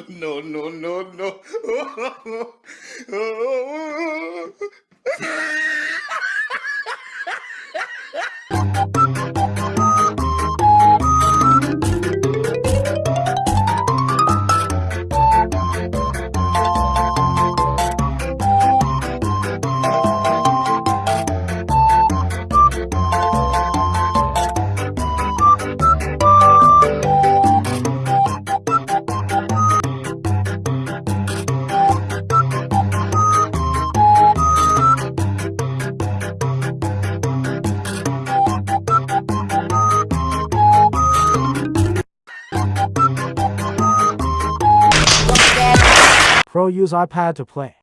no, no, no, no. Pro use iPad to play.